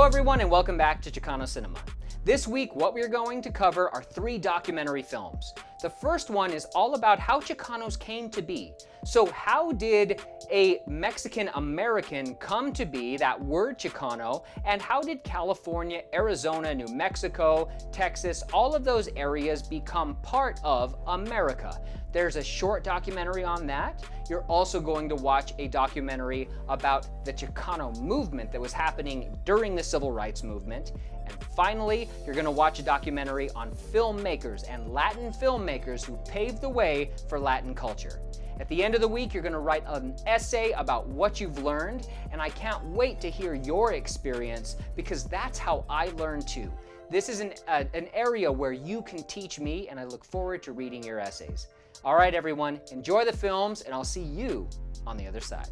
everyone and welcome back to Chicano Cinema. This week, what we're going to cover are three documentary films. The first one is all about how Chicanos came to be. So how did a Mexican American come to be, that word Chicano, and how did California, Arizona, New Mexico, Texas, all of those areas become part of America? There's a short documentary on that. You're also going to watch a documentary about the Chicano movement that was happening during the Civil Rights Movement. And finally, you're going to watch a documentary on filmmakers and Latin filmmakers who paved the way for Latin culture. At the end of the week, you're going to write an essay about what you've learned, and I can't wait to hear your experience because that's how I learned too. This is an, uh, an area where you can teach me, and I look forward to reading your essays. All right, everyone, enjoy the films, and I'll see you on the other side.